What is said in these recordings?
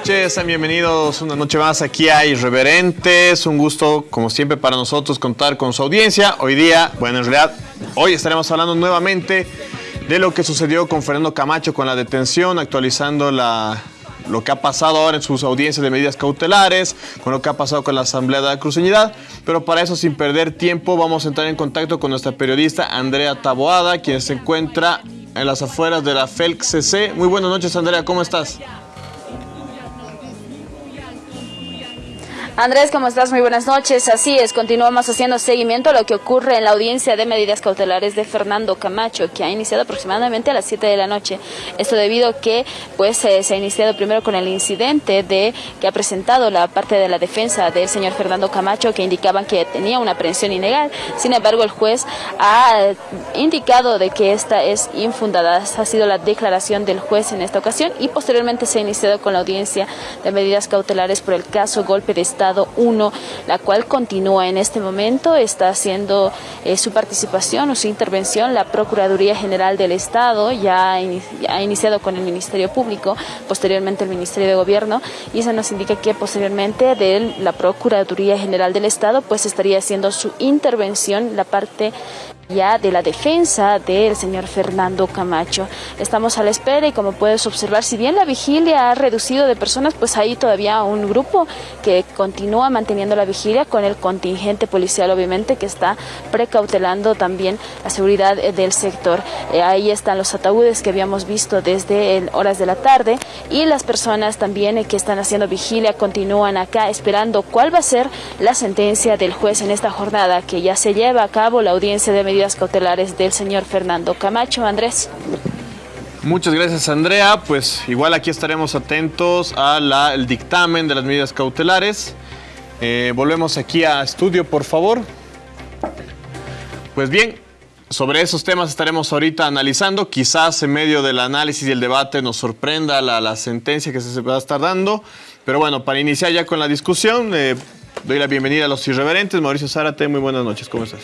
buenas noches, sean bienvenidos una noche más aquí a Irreverentes. Un gusto, como siempre, para nosotros contar con su audiencia. Hoy día, bueno, en realidad, hoy estaremos hablando nuevamente de lo que sucedió con Fernando Camacho con la detención, actualizando la, lo que ha pasado ahora en sus audiencias de medidas cautelares, con lo que ha pasado con la Asamblea de la Cruceñidad. Pero para eso, sin perder tiempo, vamos a entrar en contacto con nuestra periodista Andrea Taboada, quien se encuentra en las afueras de la FELC CC. Muy buenas noches, Andrea, ¿cómo estás? Andrés, ¿cómo estás? Muy buenas noches. Así es, continuamos haciendo seguimiento a lo que ocurre en la audiencia de medidas cautelares de Fernando Camacho, que ha iniciado aproximadamente a las 7 de la noche. Esto debido a que pues, eh, se ha iniciado primero con el incidente de que ha presentado la parte de la defensa del señor Fernando Camacho, que indicaban que tenía una aprehensión ilegal. Sin embargo, el juez ha indicado de que esta es infundada. Ha sido la declaración del juez en esta ocasión y posteriormente se ha iniciado con la audiencia de medidas cautelares por el caso golpe de Estado 1, la cual continúa en este momento, está haciendo eh, su participación o su intervención la Procuraduría General del Estado, ya ha iniciado con el Ministerio Público, posteriormente el Ministerio de Gobierno, y eso nos indica que posteriormente de la Procuraduría General del Estado, pues estaría haciendo su intervención la parte ya de la defensa del señor Fernando Camacho. Estamos a la espera y como puedes observar, si bien la vigilia ha reducido de personas, pues hay todavía un grupo que continúa manteniendo la vigilia con el contingente policial, obviamente, que está precautelando también la seguridad eh, del sector. Eh, ahí están los ataúdes que habíamos visto desde horas de la tarde y las personas también eh, que están haciendo vigilia continúan acá esperando cuál va a ser la sentencia del juez en esta jornada que ya se lleva a cabo la audiencia de cautelares del señor Fernando Camacho. Andrés. Muchas gracias, Andrea. Pues igual aquí estaremos atentos al dictamen de las medidas cautelares. Eh, volvemos aquí a estudio, por favor. Pues bien, sobre esos temas estaremos ahorita analizando. Quizás en medio del análisis y el debate nos sorprenda la, sentencia que se va a estar dando. Pero bueno, para iniciar ya con la discusión, eh, doy la bienvenida a los irreverentes. Mauricio Zárate, muy buenas noches. ¿Cómo estás?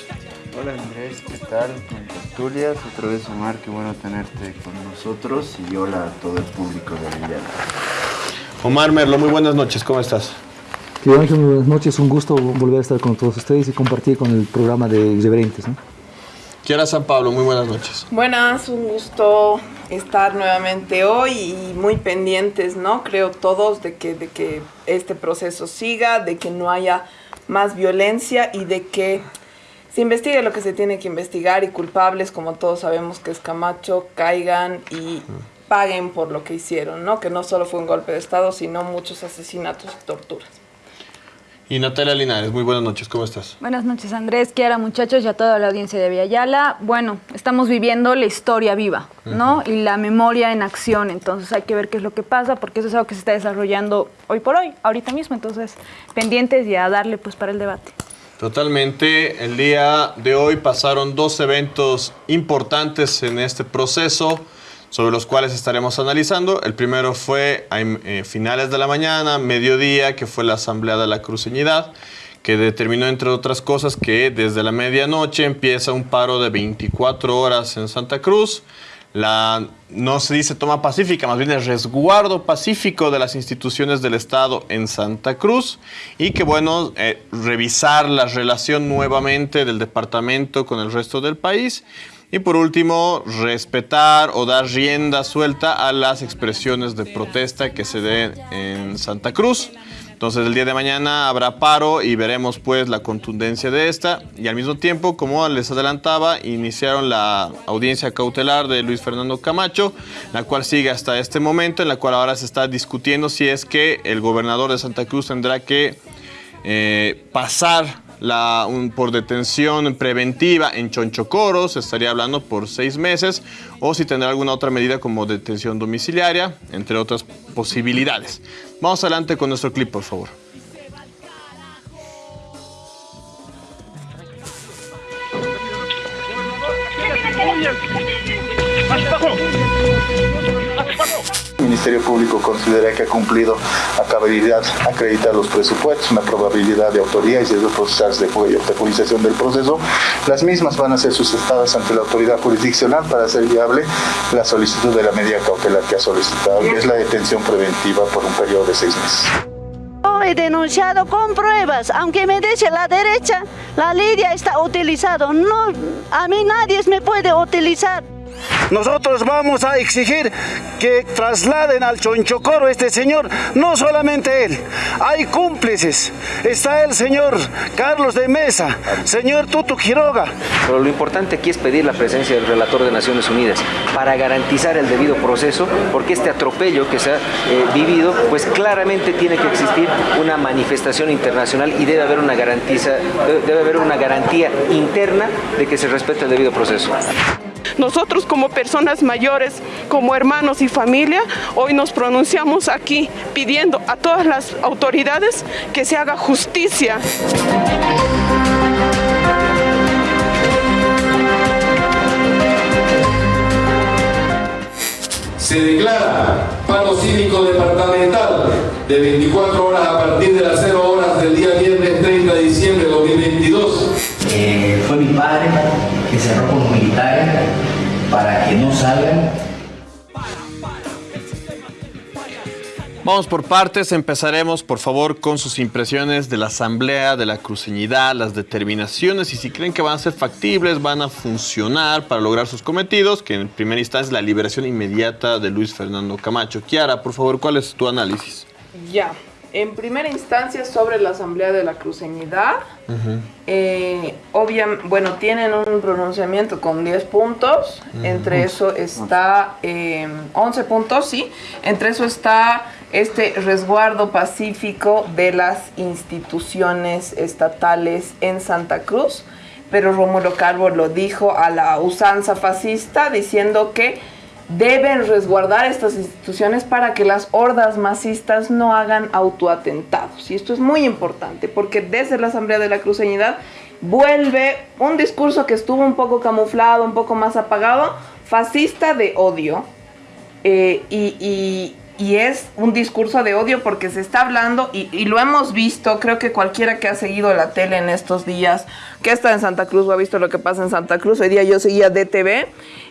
Hola Andrés, ¿qué tal? Con tertulias, otra vez Omar, qué bueno tenerte con nosotros y hola a todo el público de Villana. Omar Merlo, muy buenas noches, ¿cómo estás? Ángel, muy buenas noches, un gusto volver a estar con todos ustedes y compartir con el programa de Irreverentes. ¿no? Kiara San Pablo, muy buenas noches. Buenas, un gusto estar nuevamente hoy y muy pendientes, ¿no? Creo todos de que, de que este proceso siga, de que no haya más violencia y de que se investigue lo que se tiene que investigar y culpables, como todos sabemos que es Camacho, caigan y paguen por lo que hicieron, ¿no? Que no solo fue un golpe de Estado, sino muchos asesinatos y torturas. Y Natalia Linares, muy buenas noches, ¿cómo estás? Buenas noches Andrés, Kiara, muchachos y a toda la audiencia de Villayala. Bueno, estamos viviendo la historia viva, ¿no? Y la memoria en acción, entonces hay que ver qué es lo que pasa, porque eso es algo que se está desarrollando hoy por hoy, ahorita mismo, entonces pendientes y a darle pues para el debate. Totalmente. El día de hoy pasaron dos eventos importantes en este proceso sobre los cuales estaremos analizando. El primero fue a eh, finales de la mañana, mediodía, que fue la Asamblea de la Cruceñidad, que determinó, entre otras cosas, que desde la medianoche empieza un paro de 24 horas en Santa Cruz la, no se dice toma pacífica, más bien el resguardo pacífico de las instituciones del Estado en Santa Cruz y que bueno, eh, revisar la relación nuevamente del departamento con el resto del país y por último, respetar o dar rienda suelta a las expresiones de protesta que se den en Santa Cruz. Entonces el día de mañana habrá paro y veremos pues la contundencia de esta. Y al mismo tiempo, como les adelantaba, iniciaron la audiencia cautelar de Luis Fernando Camacho, la cual sigue hasta este momento, en la cual ahora se está discutiendo si es que el gobernador de Santa Cruz tendrá que eh, pasar la, por detención preventiva en Chonchocoro, se estaría hablando por seis meses, o si tendrá alguna otra medida como detención domiciliaria, entre otras posibilidades. Vamos adelante con nuestro clip, por favor. Ministerio Público considera que ha cumplido a cabalidad acreditar los presupuestos, una probabilidad de autoría y de procesarse de judización del proceso, las mismas van a ser sustentadas ante la autoridad jurisdiccional para hacer viable la solicitud de la medida cautelar que ha solicitado, que es la detención preventiva por un periodo de seis meses he denunciado con pruebas, aunque me dice la derecha, la Lidia está utilizado. No, a mí nadie me puede utilizar. Nosotros vamos a exigir que trasladen al Chonchocoro este señor, no solamente él, hay cómplices. Está el señor Carlos de Mesa, señor Tutu Quiroga. Pero lo importante aquí es pedir la presencia del relator de Naciones Unidas para garantizar el debido proceso, porque este atropello que se ha eh, vivido, pues claramente tiene que existir una manifestación internacional y debe haber una garantía, debe haber una garantía interna de que se respete el debido proceso. Nosotros como personas mayores, como hermanos y familia, hoy nos pronunciamos aquí pidiendo a todas las autoridades que se haga justicia. Se declara paro cívico departamental de 24 horas a partir de las 0 horas del día viernes 30 de diciembre de 2022. Eh, fue mi padre que cerró con los militares para que no salgan. Vamos por partes, empezaremos por favor con sus impresiones de la asamblea, de la cruceñidad, las determinaciones y si creen que van a ser factibles, van a funcionar para lograr sus cometidos, que en primera instancia es la liberación inmediata de Luis Fernando Camacho. Kiara, por favor, ¿cuál es tu análisis? Ya, en primera instancia sobre la Asamblea de la Cruceñidad, eh, bueno, tienen un pronunciamiento con 10 puntos, entre eso está 11 em, puntos, sí, entre eso está este resguardo pacífico de las instituciones estatales en Santa Cruz, pero Rómulo Calvo lo dijo a la usanza fascista diciendo que deben resguardar estas instituciones para que las hordas masistas no hagan autoatentados. Y esto es muy importante porque desde la Asamblea de la Cruceñidad vuelve un discurso que estuvo un poco camuflado, un poco más apagado, fascista de odio. Eh, y, es un discurso de odio porque se está hablando y, y, lo hemos visto, creo que cualquiera que ha seguido la tele en estos días, que está en Santa Cruz o ha visto lo que pasa en Santa Cruz, hoy día yo seguía DTV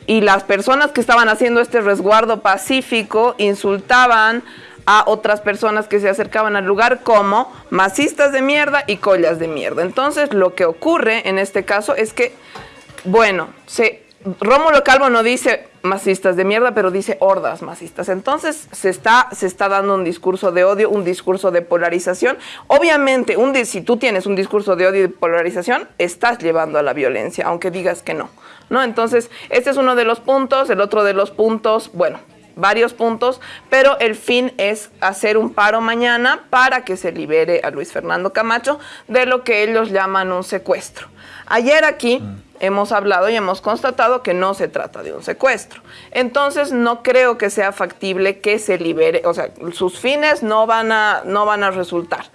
y las personas que estaban haciendo este resguardo pacífico insultaban a otras personas que se acercaban al lugar como masistas de mierda y collas de mierda. Entonces lo que ocurre en este caso es que, bueno, se, Rómulo Calvo no dice masistas de mierda, pero dice hordas masistas. Entonces se está, se está dando un discurso de odio, un discurso de polarización. Obviamente, un, si tú tienes un discurso de odio y de polarización, estás llevando a la violencia, aunque digas que no. ¿No? Entonces, este es uno de los puntos, el otro de los puntos, bueno, varios puntos, pero el fin es hacer un paro mañana para que se libere a Luis Fernando Camacho de lo que ellos llaman un secuestro. Ayer aquí mm. hemos hablado y hemos constatado que no se trata de un secuestro. Entonces no creo que sea factible que se libere, o sea, sus fines no van a, no van a resultar,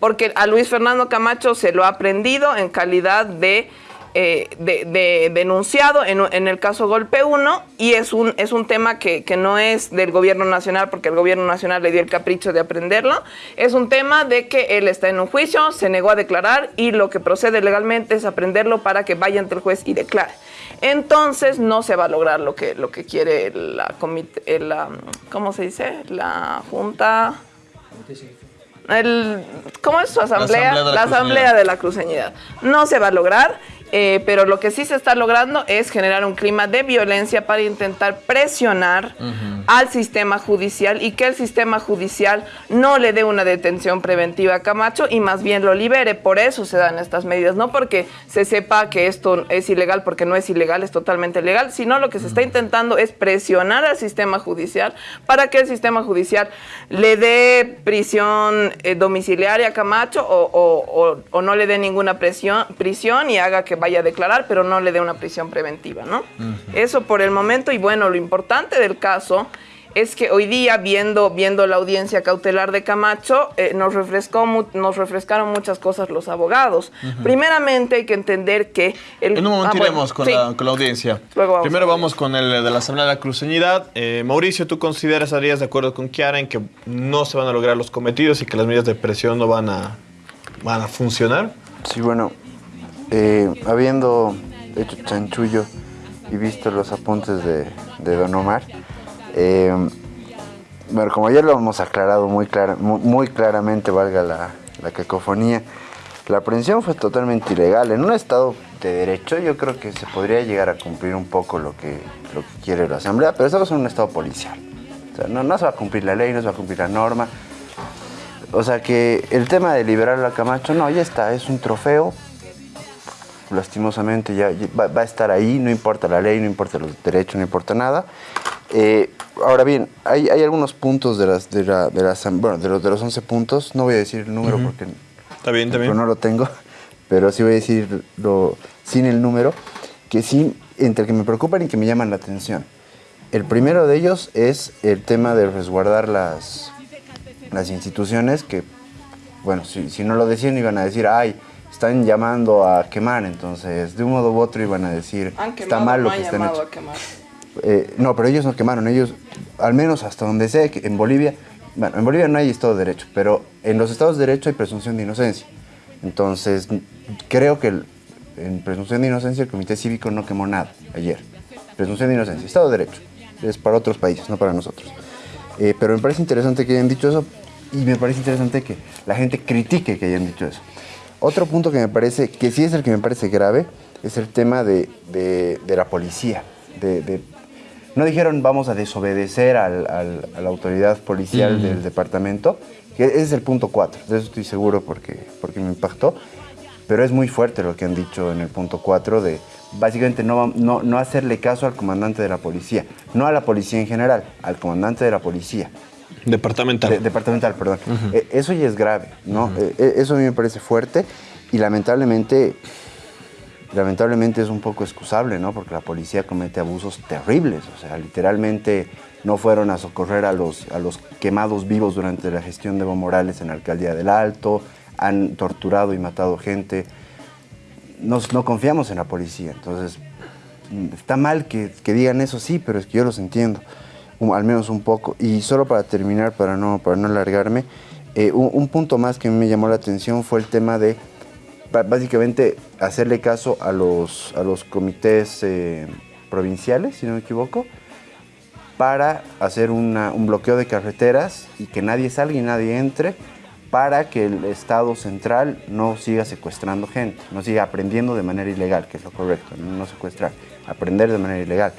porque a Luis Fernando Camacho se lo ha aprendido en calidad de eh, de, denunciado en, el caso Golpe 1 y es un, es un tema que, no es del gobierno nacional porque el gobierno nacional le dio el capricho de aprenderlo, es un tema de que él está en un juicio, se negó a declarar y lo que procede legalmente es aprenderlo para que vaya ante el juez y declare. Entonces no se va a lograr lo que, lo que quiere la comité, la, ¿cómo se dice? La Junta... El, ¿Cómo es su asamblea? La asamblea de la cruceñidad. No se va a lograr eh, pero lo que sí se está logrando es generar un clima de violencia para intentar presionar al sistema judicial y que el sistema judicial no le dé una detención preventiva a Camacho y más bien lo libere. Por eso se dan estas medidas, no porque se sepa que esto es ilegal, porque no es ilegal, es totalmente legal, sino lo que se está intentando es presionar al sistema judicial para que el sistema judicial le dé prisión eh, domiciliaria a Camacho o, o, no le dé ninguna presión, prisión y haga que vaya a declarar, pero no le dé una prisión preventiva, ¿no? Eso por el momento, y bueno, lo importante del caso es que hoy día, viendo, viendo la audiencia cautelar de Camacho, eh, nos, refrescó, nos refrescaron muchas cosas los abogados. Primeramente hay que entender que... El, en un momento ah, iremos con, la, con, la, audiencia. Primero vamos con el de la Asamblea de la Cruceñidad. Eh, Mauricio, ¿tú consideras, harías de acuerdo con Kiara en que no se van a lograr los cometidos y que las medidas de presión no van a, van a funcionar? Sí, bueno, eh, habiendo hecho chanchullo y visto los apuntes de, Don Omar, eh, bueno, como ya lo hemos aclarado muy, muy, claramente, valga la, la, cacofonía, la aprehensión fue totalmente ilegal. En un estado de derecho yo creo que se podría llegar a cumplir un poco lo que, lo que quiere la Asamblea, pero estamos en un estado policial. O sea, no, no se va a cumplir la ley, no se va a cumplir la norma. O sea que el tema de liberar a Camacho, no, ya está, es un trofeo, lastimosamente ya va, a estar ahí, no importa la ley, no importa los derechos, no importa nada. Eh, ahora bien, hay, algunos puntos de las, de, la, de, bueno, de, los, de los 11 puntos, no voy a decir el número porque está bien, está bien. no lo tengo, pero sí voy a decirlo sin el número, que sí, entre que me preocupan y que me llaman la atención. El primero de ellos es el tema de resguardar las, las instituciones que, bueno, si, si no lo decían iban a decir, ay, están llamando a quemar, entonces de un modo u otro iban a decir, está mal lo que están hecho. Eh, no, pero ellos no quemaron, ellos, al menos hasta donde sé, que en Bolivia, bueno, en Bolivia no hay Estado de Derecho, pero en los Estados de Derecho hay presunción de inocencia. Entonces, creo que en presunción de inocencia el Comité Cívico no quemó nada ayer. Presunción de inocencia, Estado de Derecho, es para otros países, no para nosotros. Eh, pero me parece interesante que hayan dicho eso y me parece interesante que la gente critique que hayan dicho eso. Otro punto que me parece, que sí es el que me parece grave, es el tema de, la policía. no dijeron vamos a desobedecer a la autoridad policial mm. del departamento, que ese es el punto 4, de eso estoy seguro porque, porque me impactó, pero es muy fuerte lo que han dicho en el punto 4 de básicamente no, no, hacerle caso al comandante de la policía, no a la policía en general, al comandante de la policía. Departamental. departamental, perdón. Eh, eso ya es grave, ¿no? Eh, eh, eso a mí me parece fuerte y lamentablemente, lamentablemente es un poco excusable, ¿no? Porque la policía comete abusos terribles, o sea, literalmente no fueron a socorrer a los, a los quemados vivos durante la gestión de Evo Morales en la alcaldía del Alto, han torturado y matado gente. Nos, no confiamos en la policía, entonces está mal que, que digan eso, sí, pero es que yo los entiendo al menos un poco. Y solo para terminar, para no, para no alargarme, eh, un, punto más que me llamó la atención fue el tema de básicamente hacerle caso a los, a los comités eh, provinciales, si no me equivoco, para hacer un bloqueo de carreteras y que nadie salga y nadie entre para que el Estado central no siga secuestrando gente, no siga aprendiendo de manera ilegal, que es lo correcto, no secuestrar, aprender de manera ilegal.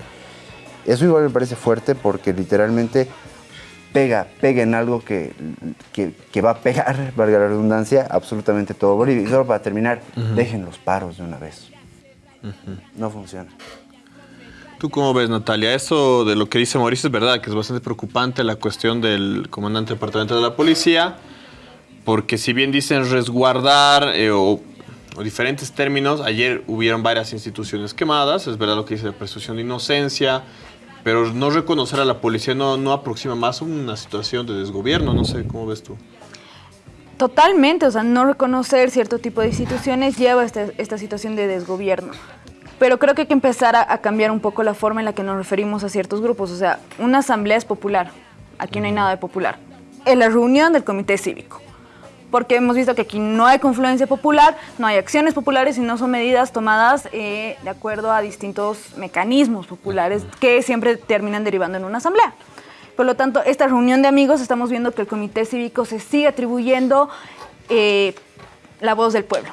Eso igual me parece fuerte porque literalmente pega, pega en algo que, que, va a pegar, valga la redundancia, absolutamente todo Bolivia. Y solo para terminar, dejen los paros de una vez. No funciona. ¿Tú cómo ves, Natalia? Eso de lo que dice Mauricio es verdad, que es bastante preocupante la cuestión del comandante departamento de la policía, porque si bien dicen resguardar eh, o, o, diferentes términos, ayer hubieron varias instituciones quemadas, es verdad lo que dice la presunción de inocencia, pero no reconocer a la policía no, no aproxima más a una situación de desgobierno, no sé, ¿cómo ves tú? Totalmente, o sea, no reconocer cierto tipo de instituciones lleva a esta, situación de desgobierno. Pero creo que hay que empezar a, cambiar un poco la forma en la que nos referimos a ciertos grupos. O sea, una asamblea es popular, aquí no hay nada de popular. Es la reunión del comité cívico porque hemos visto que aquí no hay confluencia popular, no hay acciones populares y no son medidas tomadas eh, de acuerdo a distintos mecanismos populares que siempre terminan derivando en una asamblea. Por lo tanto, esta reunión de amigos estamos viendo que el comité cívico se sigue atribuyendo eh, la voz del pueblo.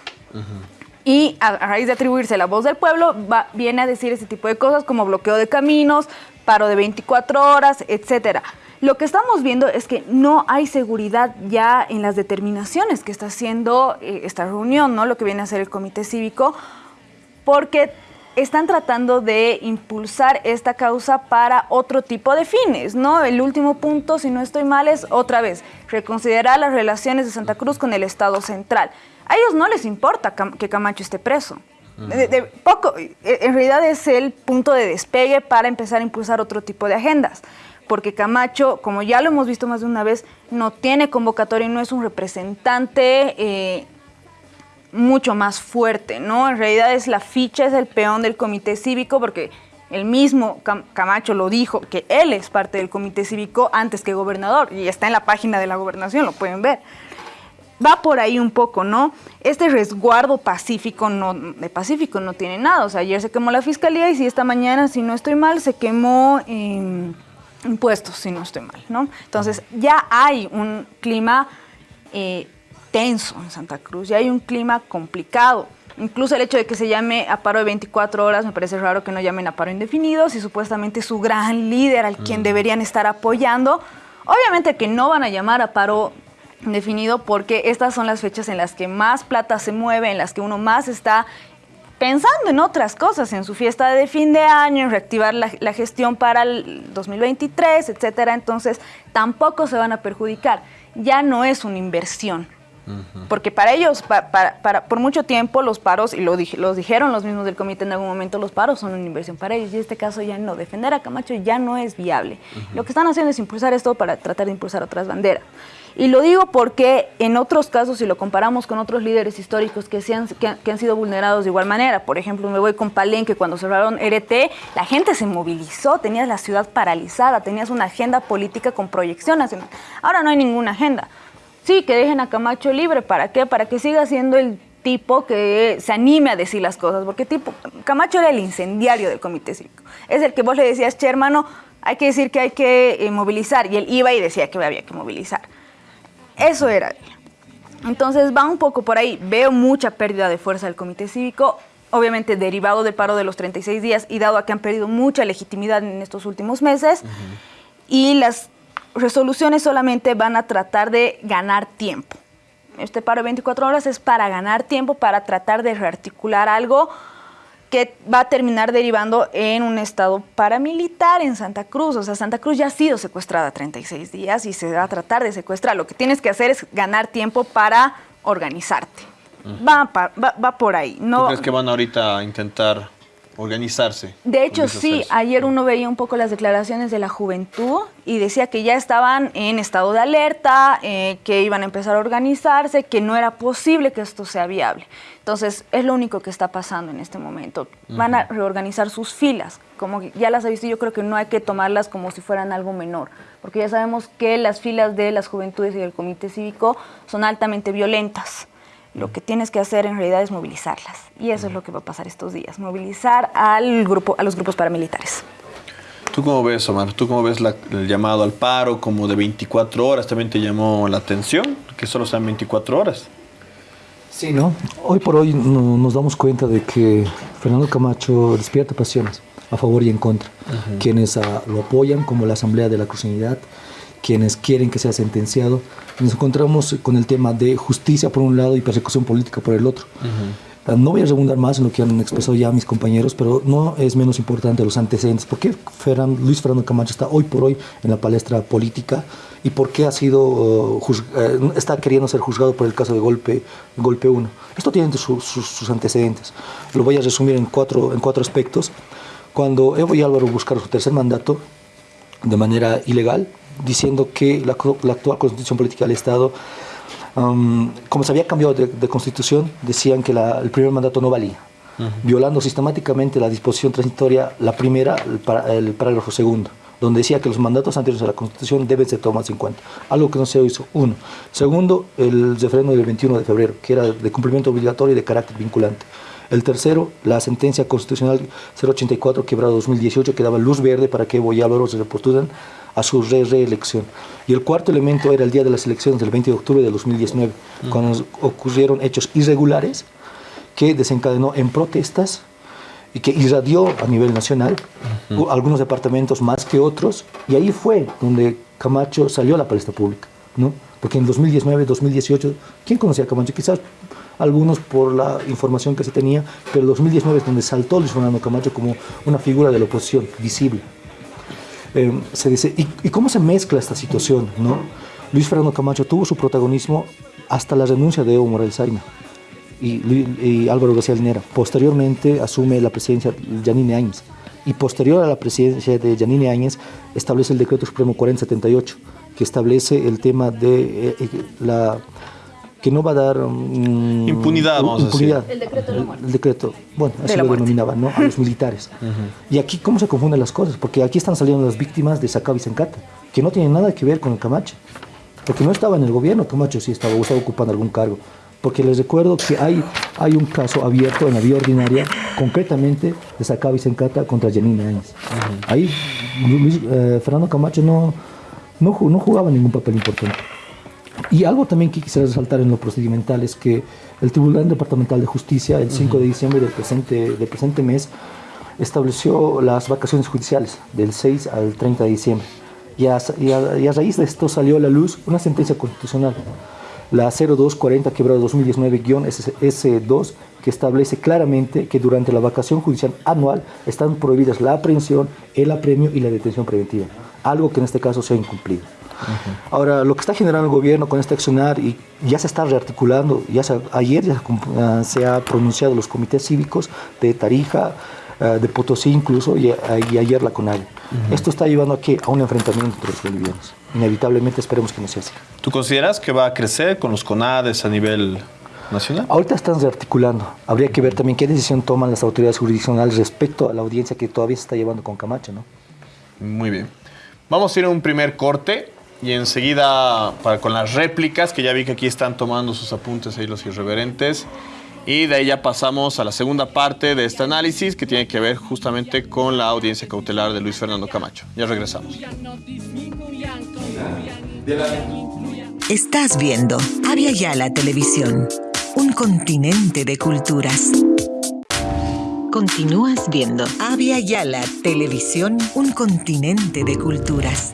Y a, raíz de atribuirse la voz del pueblo, viene a decir ese tipo de cosas como bloqueo de caminos, paro de 24 horas, etcétera. Lo que estamos viendo es que no hay seguridad ya en las determinaciones que está haciendo eh, esta reunión, ¿no? Lo que viene a hacer el comité cívico, porque están tratando de impulsar esta causa para otro tipo de fines, ¿no? El último punto, si no estoy mal, es otra vez reconsiderar las relaciones de Santa Cruz con el Estado central. A ellos no les importa que Camacho esté preso. de, poco, en realidad es el punto de despegue para empezar a impulsar otro tipo de agendas porque Camacho, como ya lo hemos visto más de una vez, no tiene convocatoria y no es un representante eh, mucho más fuerte, ¿no? En realidad es la ficha, es el peón del comité cívico, porque el mismo Camacho lo dijo, que él es parte del comité cívico antes que gobernador, y está en la página de la gobernación, lo pueden ver. Va por ahí un poco, ¿no? Este resguardo pacífico, no, de pacífico no tiene nada. O sea, ayer se quemó la fiscalía y si esta mañana, si no estoy mal, se quemó impuestos, si no estoy mal, ¿no? Entonces, ya hay un clima eh, tenso en Santa Cruz, ya hay un clima complicado. Incluso el hecho de que se llame a paro de 24 horas, me parece raro que no llamen a paro indefinido, si supuestamente su gran líder, al quien mm. deberían estar apoyando, obviamente que no van a llamar a paro indefinido porque estas son las fechas en las que más plata se mueve, en las que uno más está pensando en otras cosas, en su fiesta de fin de año, en reactivar la, gestión para el 2023, etcétera. Entonces, tampoco se van a perjudicar. Ya no es una inversión. Porque para ellos, para, por mucho tiempo, los paros, y lo los dijeron los mismos del comité en algún momento, los paros son una inversión para ellos. Y en este caso ya no. Defender a Camacho ya no es viable. Lo que están haciendo es impulsar esto para tratar de impulsar otras banderas. Y lo digo porque en otros casos, si lo comparamos con otros líderes históricos que, han, que, han, sido vulnerados de igual manera, por ejemplo, me voy con Palenque, cuando cerraron RT, la gente se movilizó, tenías la ciudad paralizada, tenías una agenda política con proyección nacional. Ahora no hay ninguna agenda. Sí, que dejen a Camacho libre, ¿para qué? Para que siga siendo el tipo que se anime a decir las cosas, porque tipo, Camacho era el incendiario del comité cívico. Es el que vos le decías, che, hermano, hay que decir que hay que eh, movilizar, y él iba y decía que había que movilizar. Eso era. Entonces va un poco por ahí. Veo mucha pérdida de fuerza del comité cívico, obviamente derivado del paro de los 36 días y dado a que han perdido mucha legitimidad en estos últimos meses. Y las resoluciones solamente van a tratar de ganar tiempo. Este paro de 24 horas es para ganar tiempo, para tratar de rearticular algo que va a terminar derivando en un estado paramilitar en Santa Cruz. O sea, Santa Cruz ya ha sido secuestrada 36 días y se va a tratar de secuestrar. Lo que tienes que hacer es ganar tiempo para organizarte. va, va, por ahí. No, ¿Tú crees que van ahorita a intentar organizarse. De hecho, sí, ayer uno veía un poco las declaraciones de la juventud y decía que ya estaban en estado de alerta, eh, que iban a empezar a organizarse, que no era posible que esto sea viable. Entonces, es lo único que está pasando en este momento. Van a reorganizar sus filas, como ya las ha visto, yo creo que no hay que tomarlas como si fueran algo menor, porque ya sabemos que las filas de las juventudes y del comité cívico son altamente violentas. Lo que tienes que hacer en realidad es movilizarlas. Y eso es lo que va a pasar estos días, movilizar al grupo, a los grupos paramilitares. ¿Tú cómo ves, Omar? ¿Tú cómo ves el llamado al paro como de 24 horas? ¿También te llamó la atención que solo sean 24 horas? Sí, ¿no? Hoy por hoy nos damos cuenta de que Fernando Camacho despierta pasiones a favor y en contra. Quienes ah, lo apoyan, como la Asamblea de la Cruceñidad, quienes quieren que sea sentenciado. Nos encontramos con el tema de justicia por un lado y persecución política por el otro. No voy a redundar más en lo que han expresado ya mis compañeros, pero no es menos importante los antecedentes. ¿Por qué Luis Fernando Camacho está hoy por hoy en la palestra política y por qué ha sido, uh, uh, está queriendo ser juzgado por el caso de Golpe, golpe 1? Esto tiene sus antecedentes. Lo voy a resumir en cuatro, en cuatro aspectos. Cuando Evo y Álvaro buscaron su tercer mandato de manera ilegal, diciendo que la, actual constitución política del Estado, um, como se había cambiado de, constitución, decían que el primer mandato no valía, violando sistemáticamente la disposición transitoria, la primera, el, parágrafo segundo donde decía que los mandatos anteriores a la Constitución deben ser tomados en cuenta, algo que no se hizo. Uno. Segundo, el referéndum del 21 de febrero, que era de cumplimiento obligatorio y de carácter vinculante. El tercero, la sentencia constitucional 084 quebrada 2018 que daba luz verde para que Evo y Álvaro se repostulan a su reelección. Y el cuarto elemento era el día de las elecciones del 20 de octubre de 2019, cuando ocurrieron hechos irregulares que desencadenó en protestas y que irradió a nivel nacional, algunos departamentos más que otros, y ahí fue donde Camacho salió a la palestra pública, ¿no? Porque en 2019, 2018, ¿quién conocía a Camacho? Quizás algunos por la información que se tenía, pero en 2019 es donde saltó Luis Fernando Camacho como una figura de la oposición visible. Eh, se dice, ¿y, cómo se mezcla esta situación? ¿no? Luis Fernando Camacho tuvo su protagonismo hasta la renuncia de Evo Morales Zaina y, Álvaro García Linera. Posteriormente asume la presidencia Janine Áñez. y posterior a la presidencia de Yanine Áñez establece el decreto supremo 4078 que establece el tema de eh, eh, la que no va a dar um, impunidad, vamos impunidad. a decir. El decreto de la muerte. El decreto, bueno, así lo denominaban, ¿no? A los militares. Y aquí, ¿cómo se confunden las cosas? Porque aquí están saliendo las víctimas de Sacaba y Sencata, que no tienen nada que ver con el Camacho. Porque no estaba en el gobierno, Camacho sí estaba, o estaba ocupando algún cargo. Porque les recuerdo que hay, hay un caso abierto en la vía ordinaria, concretamente de Sacaba y Sencata contra Janine Áñez. Ahí Luis- eh, Fernando Camacho no, no, no jugaba ningún papel importante. Y algo también que quisiera resaltar en lo procedimental es que el Tribunal Departamental de Justicia, el 5 de diciembre del presente, del presente mes, estableció las vacaciones judiciales del 6 al 30 de diciembre. Y a, y a- y a raíz de esto salió a la luz una sentencia constitucional, la 0240 quebrada 2019-S2, que establece claramente que durante la vacación judicial anual están prohibidas la aprehensión, el apremio y la detención preventiva, algo que en este caso se ha incumplido. Ahora, lo que está generando el gobierno con este accionar y ya se está rearticulando, ya se- ayer ya ah, se ha pronunciado los comités cívicos de Tarija, ah, de Potosí incluso, y, a- y ayer la CONAGE. Esto está llevando a, qué? a un enfrentamiento entre los bolivianos. Inevitablemente esperemos que no sea así. ¿Tú consideras que va a crecer con los CONADES a nivel nacional? Ahorita están rearticulando. Habría que ver también qué decisión toman las autoridades jurisdiccionales respecto a la audiencia que todavía se está llevando con Camacho, ¿no? Muy bien. Vamos a ir a un primer corte y enseguida para, con las réplicas, que ya vi que aquí están tomando sus apuntes ahí los irreverentes. Y de ahí ya pasamos a la segunda parte de este análisis que tiene que ver justamente con la audiencia cautelar de Luis Fernando Camacho. Ya regresamos. Estás viendo Avia Yala Televisión, un continente de culturas. Continúas viendo Avia Yala Televisión, un continente de culturas.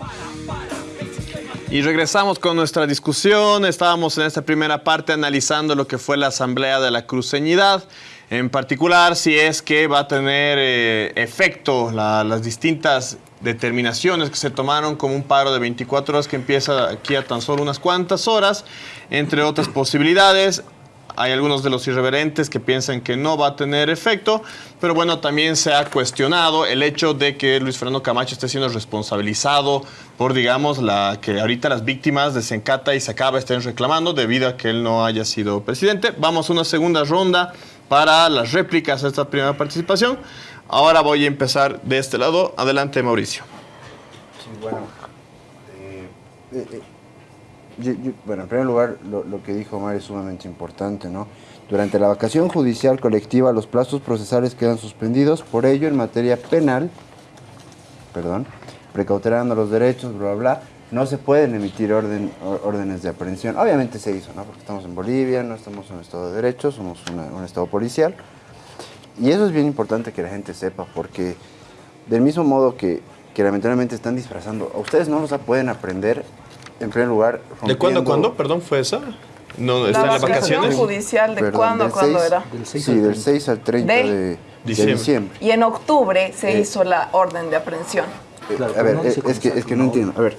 Y regresamos con nuestra discusión. Estábamos en esta primera parte analizando lo que fue la Asamblea de la Cruceñidad. En particular, si es que va a tener eh, efecto la- las distintas determinaciones que se tomaron como un paro de 24 horas que empieza aquí a tan solo unas cuantas horas, entre otras posibilidades. Hay algunos de los irreverentes que piensan que no va a tener efecto, pero bueno, también se ha cuestionado el hecho de que Luis Fernando Camacho esté siendo responsabilizado por, digamos, la que ahorita las víctimas de Sencata y Sacaba estén reclamando debido a que él no haya sido presidente. Vamos a una segunda ronda para las réplicas a esta primera participación. Ahora voy a empezar de este lado. Adelante, Mauricio. Sí, bueno, eh, eh, eh, yo- yo- bueno, en primer lugar, lo, que dijo Omar es sumamente importante, ¿no? Durante la vacación judicial colectiva, los plazos procesales quedan suspendidos, por ello, en materia penal, perdón, precautelando los derechos, bla, bla, bla, no se pueden emitir orden, or- órdenes de aprehensión. Obviamente se hizo, ¿no? Porque estamos en Bolivia, no estamos en un estado de derecho, somos un estado policial. Y eso es bien importante que la gente sepa, porque del mismo modo que, que lamentablemente están disfrazando, ustedes no los pueden aprender, en primer lugar, ¿De cuándo a rompiendo- cuándo? Perdón, ¿fue esa? No, La está en las vacación vacaciones. judicial, ¿de Perdón, cuándo a del cuándo 6 era? Sí, del 6 al 30 De- de, de Diciembre. diciembre. Y en octubre se Eh. hizo la orden de aprehensión. Eh, Claro, a ver, no eh, dice es que, es que no entiendo. A ver,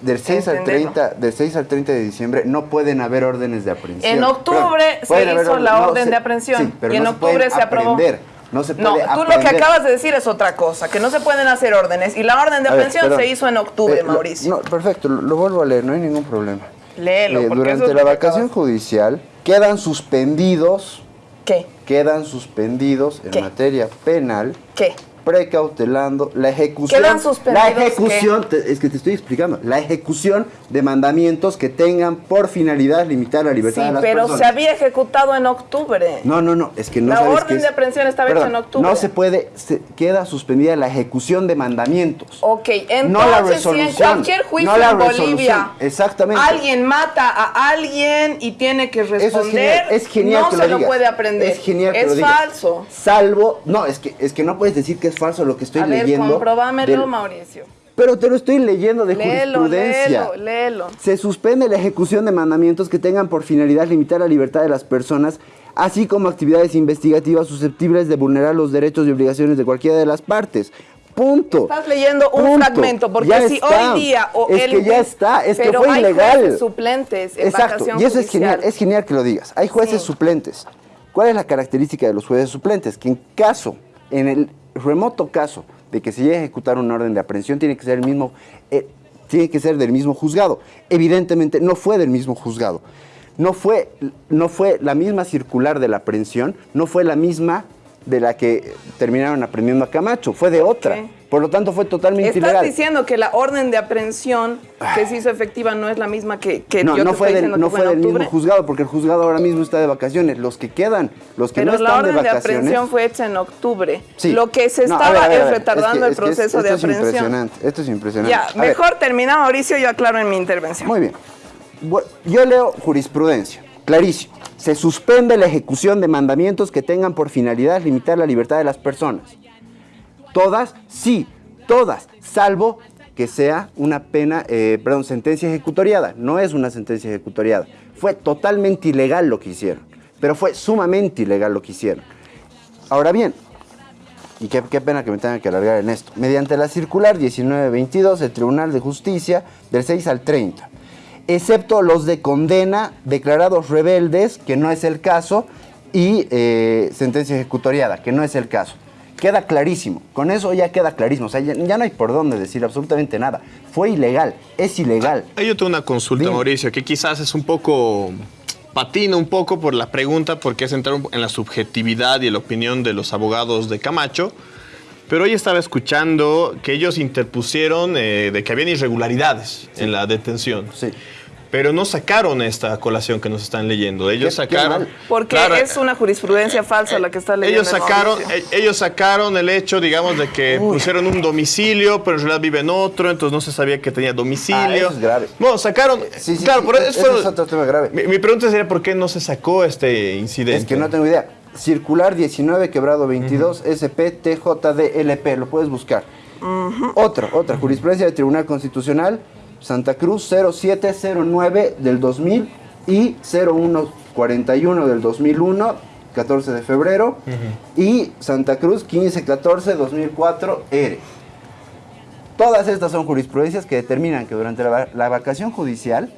del 6, al Entenderlo. 30, del 6 al 30 de diciembre no pueden haber órdenes de aprehensión. En octubre Perdón, se haber hizo orden- la no, orden se- de aprehensión. sí, pero y en no octubre pueden se aprobó. No se No, puede tú lo que acabas de decir es otra cosa, que no se pueden hacer órdenes. Y la orden de A ver, aprehensión perdón. se hizo en octubre, Eh, lo- Mauricio. No, perfecto, lo, lo vuelvo a leer, no hay ningún problema. Léelo, Eh, durante la vacación judicial quedan suspendidos. ¿Qué? Quedan suspendidos en ¿Qué? materia penal. ¿Qué? Precautelando la ejecución. ¿Quedan suspendidos La ejecución, te- es que te estoy explicando, la ejecución de mandamientos que tengan por finalidad limitar la libertad Sí, de las pero personas. se había ejecutado en octubre. No, no, no, es que no La sabes orden es- de aprehensión estaba hecha en octubre. No se puede, se queda suspendida la ejecución de mandamientos. Ok, entonces no la si en cualquier juicio no la en Bolivia Exactamente. alguien mata a alguien y tiene que Eso es responder, genial, es genial no que se lo lo digas. puede aprender. Es genial que Es lo digas. falso. Salvo, no, es que, es que no puedes decir que es falso lo que estoy a ver, leyendo. comprobámelo, del- Mauricio. pero te lo estoy leyendo de Léelo, jurisprudencia. léelo, léelo. Se suspende la ejecución de mandamientos que tengan por finalidad limitar la libertad de las personas, así como actividades investigativas susceptibles de vulnerar los derechos y obligaciones de cualquiera de las partes. Punto. Estás leyendo un Punto. fragmento, porque Ya si está. hoy día o es el que ya está, es que fue hay ilegal. jueces suplentes en Exacto, vacación y eso es genial, es genial que lo digas. Hay jueces Sí. suplentes. ¿Cuál es la característica de los jueces suplentes? Que en caso, en el remoto caso de que se llegue a ejecutar una orden de aprehensión tiene que ser el mismo, eh, tiene que ser del mismo juzgado. Evidentemente no fue del mismo juzgado. No fue, no fue la misma circular de la aprehensión, no fue la misma de la que terminaron aprendiendo a Camacho, fue de otra. Por lo tanto, fue totalmente Estás ilegal. diciendo que la orden de aprehensión que se hizo efectiva no es la misma que, que no, yo no te fue estoy del, diciendo no que fue del mismo juzgado, porque el juzgado ahora mismo está de vacaciones. Los que quedan, los que Pero no la están de orden de, vacaciones. aprehensión fue hecha en octubre. Sí. Lo que se No, estaba ver, es retardando Es que- el es que proceso de aprehensión. impresionante, Esto es impresionante. Ya, A mejor termina Mauricio, yo aclaro en mi intervención. Muy bien. Yo leo jurisprudencia, clarísimo. Se suspende la ejecución de mandamientos que tengan por finalidad limitar la libertad de las personas. Todas, sí, todas, salvo que sea una pena, eh, perdón, sentencia ejecutoriada. No es una sentencia ejecutoriada. Fue totalmente ilegal lo que hicieron, pero fue sumamente ilegal lo que hicieron. Ahora bien, y qué, pena que me tenga que alargar en esto, mediante la circular 1922 del Tribunal de Justicia del 6 al 30, excepto los de condena declarados rebeldes, que no es el caso, y eh, sentencia ejecutoriada, que no es el caso. Queda clarísimo, con eso ya queda clarísimo, o sea, ya, ya no hay por dónde decir absolutamente nada. Fue ilegal, es ilegal. Ahí yo tengo una consulta, Mauricio, que quizás es un poco patina un poco por la pregunta, porque es entrar en la subjetividad y la opinión de los abogados de Camacho. Pero hoy estaba escuchando que ellos interpusieron eh, de que habían irregularidades en la detención. Sí. Pero no sacaron esta colación que nos están leyendo. Ellos sacaron. Porque Claro, es una jurisprudencia falsa la que está leyendo. ellos sacaron, Mauricio. eh, ellos sacaron el hecho, digamos, de que pusieron un domicilio, pero en realidad vive en otro, entonces no se sabía que tenía domicilio. Ah, eso es grave. Bueno, sacaron. Sí, sí, claro, sí, por eso fue- es otro tema grave. Mi, mi pregunta sería por qué no se sacó este incidente. Es que no tengo idea. Circular 19, quebrado 22, SP, TJDLP, lo puedes buscar. Otra, otra, jurisprudencia del Tribunal Constitucional, Santa Cruz 0709 del 2000 y 0141 del 2001, 14 de febrero, y Santa Cruz 1514 2004 R. Todas estas son jurisprudencias que determinan que durante la, la vacación judicial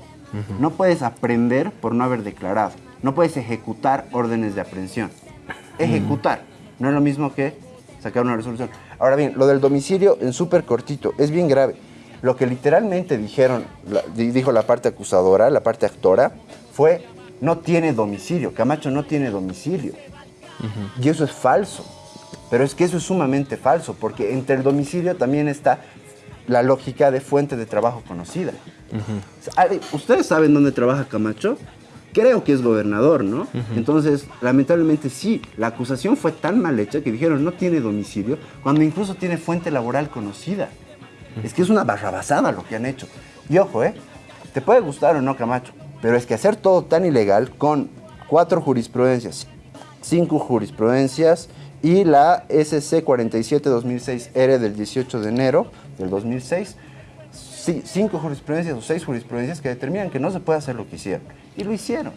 no puedes aprender por no haber declarado, no puedes ejecutar órdenes de aprehensión. Ejecutar, no es lo mismo que sacar una resolución. Ahora bien, lo del domicilio en súper cortito es bien grave. Lo que literalmente dijeron, dijo la parte acusadora, la parte actora, fue no tiene domicilio, Camacho no tiene domicilio. Y eso es falso. Pero es que eso es sumamente falso, porque entre el domicilio también está la lógica de fuente de trabajo conocida. ¿Ustedes saben dónde trabaja Camacho? Creo que es gobernador, ¿no? Entonces, lamentablemente sí, la acusación fue tan mal hecha que dijeron no tiene domicilio, cuando incluso tiene fuente laboral conocida. Es que es una barrabasada lo que han hecho. Y ojo, ¿eh? Te puede gustar o no Camacho, pero es que hacer todo tan ilegal con cuatro jurisprudencias, cinco jurisprudencias y la SC 47-2006R del 18 de enero del 2006, sí, cinco jurisprudencias o seis jurisprudencias que determinan que no se puede hacer lo que hicieron. Y lo hicieron.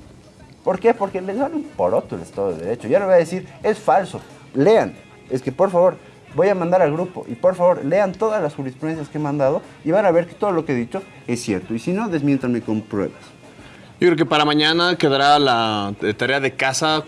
¿Por qué? Porque les dan un poroto el Estado de Derecho. Ya no voy a decir, es falso. Lean. Es que por favor, voy a mandar al grupo y por favor, lean todas las jurisprudencias que he mandado y van a ver que todo lo que he dicho es cierto. Y si no, desmiéntanme con pruebas. Yo creo que para mañana quedará la eh, tarea de casa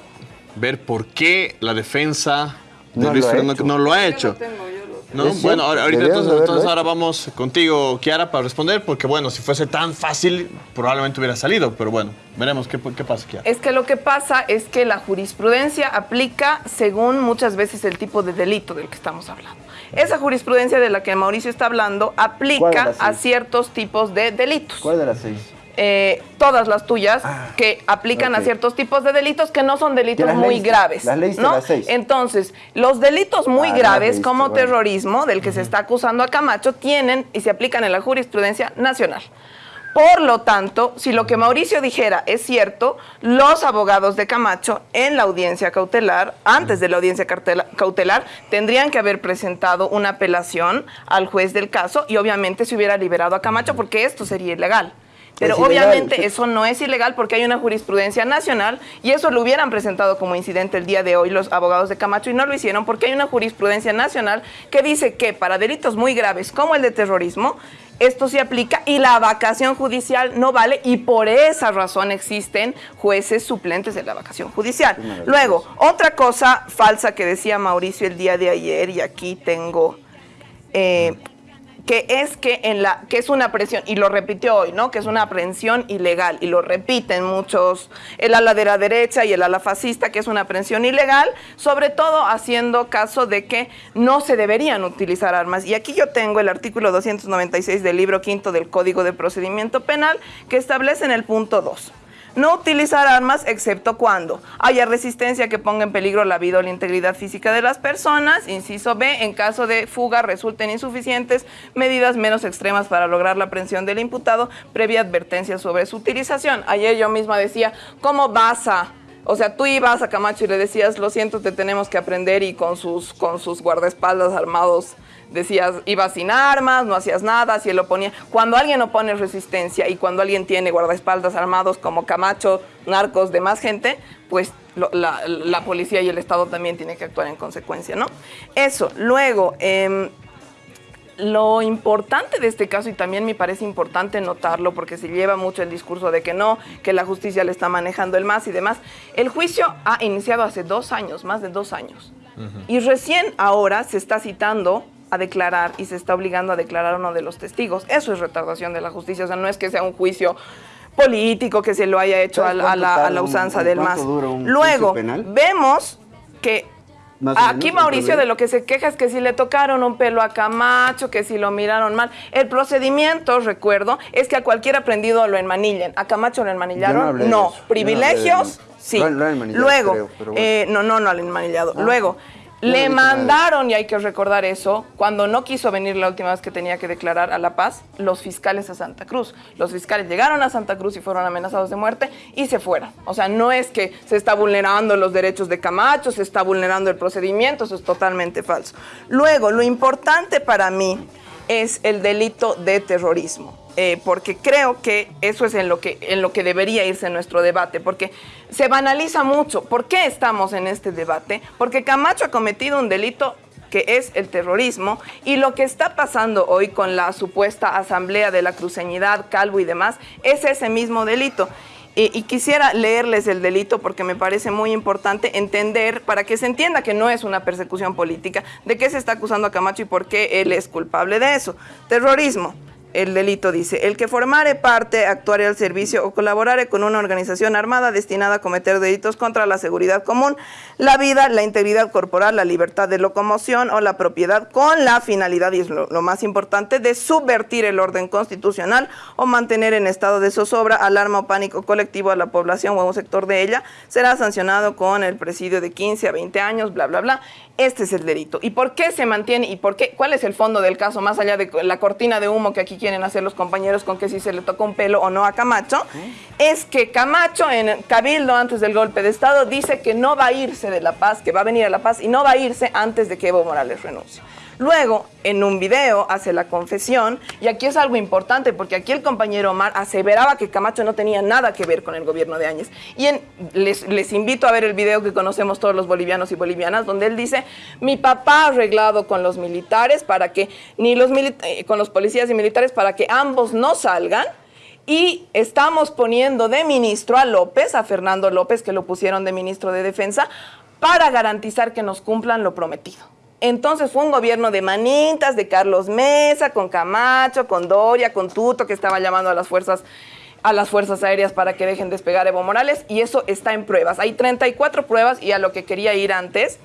ver por qué la defensa de No Luis lo ha Fernando hecho. no lo ha hecho. ¿No? Es Bueno, ahora- ahorita entonces, ahora vamos contigo, Kiara, para responder, porque bueno, si fuese tan fácil, probablemente hubiera salido, pero bueno, veremos qué, qué pasa, Kiara. Es que lo que pasa es que la jurisprudencia aplica según muchas veces el tipo de delito del que estamos hablando. Esa jurisprudencia de la que Mauricio está hablando ¿Cuál de aplica a ciertos tipos de delitos. ¿Cuál de las seis? Eh, todas las tuyas que aplican a ciertos tipos de delitos que no son delitos muy leíste, graves. las leíste ¿no? las seis. Entonces, los delitos muy Ah, graves leíste, como bueno. terrorismo, del que se está acusando a Camacho, tienen y se aplican en la jurisprudencia nacional. Por lo tanto, si lo que Mauricio dijera es cierto, los abogados de Camacho en la audiencia cautelar, antes de la audiencia cautelar, tendrían que haber presentado una apelación al juez del caso y obviamente se hubiera liberado a Camacho porque esto sería ilegal. Pero Es ilegal. obviamente eso no es ilegal porque hay una jurisprudencia nacional y eso lo hubieran presentado como incidente el día de hoy los abogados de Camacho y no lo hicieron porque hay una jurisprudencia nacional que dice que para delitos muy graves como el de terrorismo, esto se aplica y la vacación judicial no vale y por esa razón existen jueces suplentes de la vacación judicial. Luego, otra cosa falsa que decía Mauricio el día de ayer y aquí tengo eh, que es que en la que es una presión y lo repitió hoy, ¿no? Que es una aprehensión ilegal y lo repiten muchos el ala de la derecha y el ala fascista que es una aprehensión ilegal, sobre todo haciendo caso de que no se deberían utilizar armas. Y aquí yo tengo el artículo 296 del libro quinto del Código de Procedimiento Penal que establece en el punto 2 no utilizar armas excepto cuando haya resistencia que ponga en peligro la vida o la integridad física de las personas. Inciso B, en caso de fuga resulten insuficientes medidas menos extremas para lograr la aprehensión del imputado previa advertencia sobre su utilización. Ayer yo misma decía, ¿cómo vas a o sea, tú ibas a Camacho y le decías, lo siento, te tenemos que aprender y con sus, con sus guardaespaldas armados decías, ibas sin armas, no hacías nada, si él oponía. Cuando alguien opone resistencia y cuando alguien tiene guardaespaldas armados como Camacho, narcos, demás gente, pues la, la, policía y el Estado también tienen que actuar en consecuencia, ¿no? Eso. Luego, eh, lo importante de este caso, y también me parece importante notarlo porque se lleva mucho el discurso de que no, que la justicia le está manejando el más y demás, el juicio ha iniciado hace dos años, más de dos años. Y recién ahora se está citando a declarar y se está obligando a declarar uno de los testigos. Eso es retardación de la justicia, o sea, no es que sea un juicio político que se lo haya hecho a, la, usanza del más. Luego, vemos que Aquí Mauricio de lo que se queja es que si le tocaron un pelo a Camacho, que si lo miraron mal. El procedimiento, recuerdo, es que a cualquier aprendido lo enmanillen. ¿A Camacho lo enmanillaron? No. ¿Privilegios? sí. Luego, eh, no, no, no al enmanillado. Ah. Luego, le mandaron, y hay que recordar eso, cuando no quiso venir la última vez que tenía que declarar a La Paz, los fiscales a Santa Cruz. Los fiscales llegaron a Santa Cruz y fueron amenazados de muerte y se fueron. O sea, no es que se está vulnerando los derechos de Camacho, se está vulnerando el procedimiento, eso es totalmente falso. Luego, lo importante para mí es el delito de terrorismo. Eh, porque creo que eso es en lo que, en lo que debería irse nuestro debate, porque se banaliza mucho. ¿Por qué estamos en este debate? Porque Camacho ha cometido un delito que es el terrorismo, y lo que está pasando hoy con la supuesta asamblea de la cruceñidad, Calvo y demás, es ese mismo delito. y quisiera leerles el delito porque me parece muy importante entender, para que se entienda que no es una persecución política, de qué se está acusando a Camacho y por qué él es culpable de eso. Terrorismo el delito dice, el que formare parte, actuare al servicio o colaborare con una organización armada destinada a cometer delitos contra la seguridad común, la vida, la integridad corporal, la libertad de locomoción o la propiedad con la finalidad, y es lo, más importante, de subvertir el orden constitucional o mantener en estado de zozobra, alarma o pánico colectivo a la población o a un sector de ella, será sancionado con el presidio de 15 a 20 años, bla, bla, bla. Este es el delito. ¿Y por qué se mantiene y por qué? ¿Cuál es el fondo del caso más allá de la cortina de humo que aquí quieren hacer los compañeros con que si se le tocó un pelo o no a Camacho? Es que Camacho en Cabildo antes del golpe de Estado dice que no va a irse de La Paz, que va a venir a La Paz y no va a irse antes de que Evo Morales renuncie. Luego, en un video, hace la confesión, y aquí es algo importante, porque aquí el compañero Omar aseveraba que Camacho no tenía nada que ver con el gobierno de Áñez. Y les, invito a ver el video que conocemos todos los bolivianos y bolivianas, donde él dice, mi papá ha arreglado con los militares para que, ni los eh, con los policías y militares para que ambos no salgan, y estamos poniendo de ministro a López, a Fernando López, que lo pusieron de ministro de Defensa, para garantizar que nos cumplan lo prometido. Entonces fue un gobierno de manitas, de Carlos Mesa, con Camacho, con Doria, con Tuto, que estaba llamando a las fuerzas a las fuerzas aéreas para que dejen despegar Evo Morales y eso está en pruebas. Hay 34 pruebas y a lo que quería ir antes,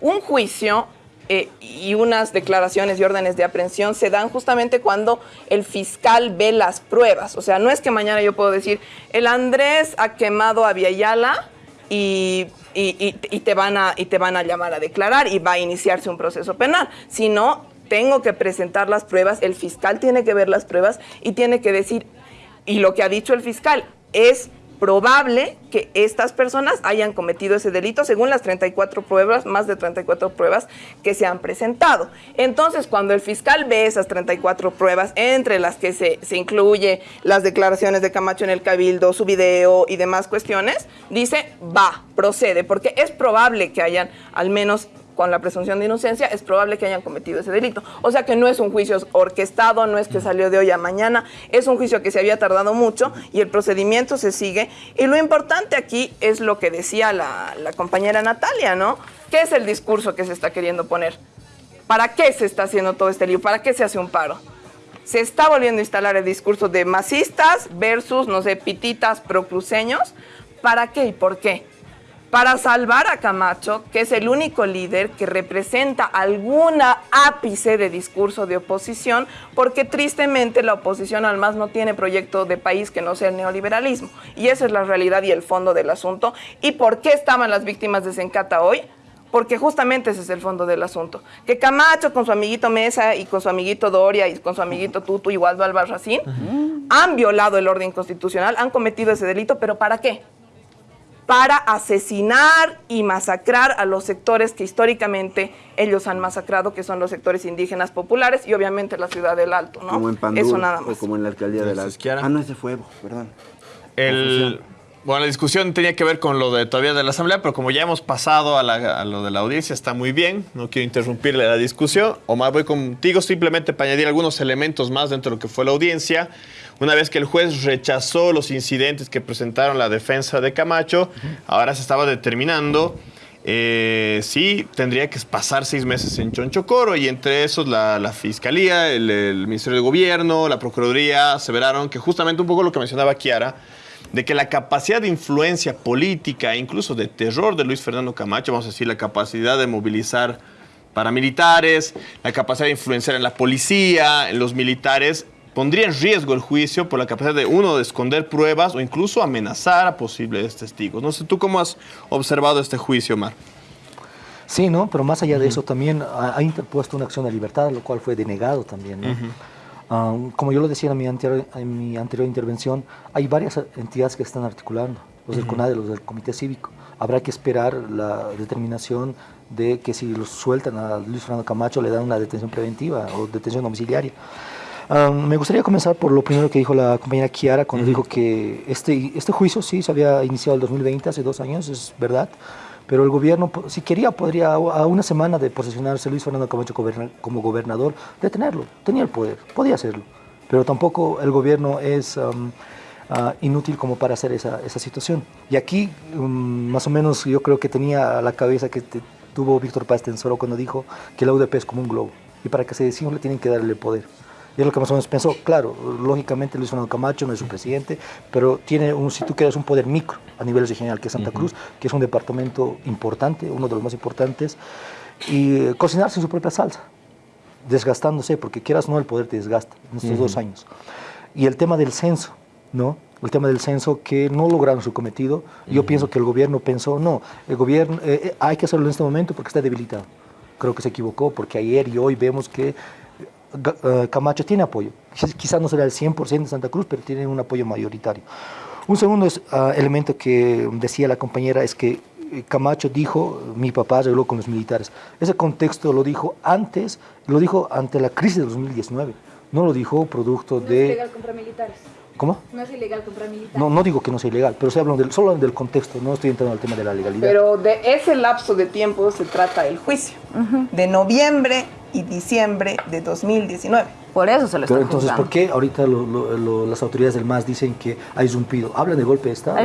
un juicio eh, y unas declaraciones y órdenes de aprehensión se dan justamente cuando el fiscal ve las pruebas. O sea, no es que mañana yo puedo decir, el Andrés ha quemado a Viayala y y, te van a, y te van a llamar a declarar y va a iniciarse un proceso penal. Si no, tengo que presentar las pruebas, el fiscal tiene que ver las pruebas y tiene que decir, y lo que ha dicho el fiscal es probable que estas personas hayan cometido ese delito según las 34 pruebas, más de 34 pruebas que se han presentado. Entonces, cuando el fiscal ve esas 34 pruebas, entre las que se, se incluye las declaraciones de Camacho en el Cabildo, su video y demás cuestiones, dice, va, procede, porque es probable que hayan al menos con la presunción de inocencia, es probable que hayan cometido ese delito. O sea que no es un juicio orquestado, no es que salió de hoy a mañana, es un juicio que se había tardado mucho y el procedimiento se sigue. Y lo importante aquí es lo que decía la, compañera Natalia, ¿no? ¿Qué es el discurso que se está queriendo poner? ¿Para qué se está haciendo todo este lío? ¿Para qué se hace un paro? Se está volviendo a instalar el discurso de masistas versus, no sé, pititas procruceños. ¿Para qué y por qué? Para salvar a Camacho, que es el único líder que representa alguna ápice de discurso de oposición, porque tristemente la oposición al más no tiene proyecto de país que no sea el neoliberalismo. Y esa es la realidad y el fondo del asunto. ¿Y por qué estaban las víctimas de Sencata hoy? porque justamente ese es el fondo del asunto. Que Camacho con su amiguito Mesa y con su amiguito Doria y con su amiguito Tutu y Waldo Albarracín han violado el orden constitucional, han cometido ese delito, pero ¿para qué? Para asesinar y masacrar a los sectores que históricamente ellos han masacrado, que son los sectores indígenas populares y obviamente la ciudad del Alto, ¿no? Como en Pandul, Eso nada más. o como en la alcaldía de la... Ah, no, ese fue Evo, perdón. El, bueno, la discusión tenía que ver con lo de todavía de la Asamblea, pero como ya hemos pasado a, la- a lo de la audiencia, está muy bien. No quiero interrumpirle la discusión. Omar, voy contigo simplemente para añadir algunos elementos más dentro de lo que fue la audiencia. Una vez que el juez rechazó los incidentes que presentaron la defensa de Camacho, ahora se estaba determinando eh, si tendría que pasar seis meses en Chonchocoro y entre esos la, Fiscalía, el, el Ministerio de Gobierno, la Procuraduría aseveraron que justamente un poco lo que mencionaba Kiara, de que la capacidad de influencia política, e incluso de terror de Luis Fernando Camacho, vamos a decir, la capacidad de movilizar paramilitares, la capacidad de influenciar en la policía, en los militares, pondría en riesgo el juicio por la capacidad de uno de esconder pruebas o incluso amenazar a posibles testigos. No sé, ¿tú cómo has observado este juicio, Omar? Sí, ¿no? Pero más allá de eso también ha, interpuesto una acción de libertad, lo cual fue denegado también, ¿no? Ah, como yo lo decía en mi, anterior, en mi anterior intervención, hay varias entidades que están articulando, los del Ujú. CONADE, los del Comité Cívico. Habrá que esperar la determinación de que si los sueltan a Luis Fernando Camacho le dan una detención preventiva o detención domiciliaria. Ah, me gustaría comenzar por lo primero que dijo la compañera Kiara cuando dijo que este, este juicio sí se había iniciado el 2020, hace dos años, es verdad, pero el gobierno, si quería, podría a una semana de posesionarse Luis Fernando Camacho como gobernador, detenerlo, tenía el poder, podía hacerlo, pero tampoco el gobierno es am, ah, inútil como para hacer esa, esa situación. Y aquí, mm, más o menos, yo creo que tenía a la cabeza que te- tuvo Víctor Paz Tensoro cuando dijo que la UDP es como un globo, y para que se desinfle tienen que darle poder. Y es lo que más o menos pensó. Claro, lógicamente Luis Fernando Camacho no es su presidente, pero tiene, un, si tú quieres, un poder micro a nivel regional, que es Santa Cruz, que es un departamento importante, uno de los más importantes, y eh, cocinarse en su propia salsa, desgastándose, porque quieras o no, el poder te desgasta en estos dos años. Y el tema del censo, ¿no? El tema del censo que no lograron su cometido. Yo pienso que el gobierno pensó, no, el gobierno eh, eh, hay que hacerlo en este momento porque está debilitado. Creo que se equivocó porque ayer y hoy vemos que Camacho tiene apoyo. Quiz- Quizás no será el 100% de Santa Cruz, pero tiene un apoyo mayoritario. Un segundo es, ah, elemento que decía la compañera es que eh, Camacho dijo, mi papá arregló con los militares. Ese contexto lo dijo antes, lo dijo ante la crisis de 2019. No lo dijo producto de... comprar militares. ¿Cómo? No es ilegal comprar militares. No, no digo que no sea ilegal, pero estoy hablando del, solo del contexto, no estoy entrando al tema de la legalidad. Pero de ese lapso de tiempo se trata el juicio, de noviembre y diciembre de 2019. Por eso se Pero entonces, ¿por qué ahorita lo- lo- lo- las autoridades del MAS dicen que ha irrumpido? Hablan de golpe de Estado.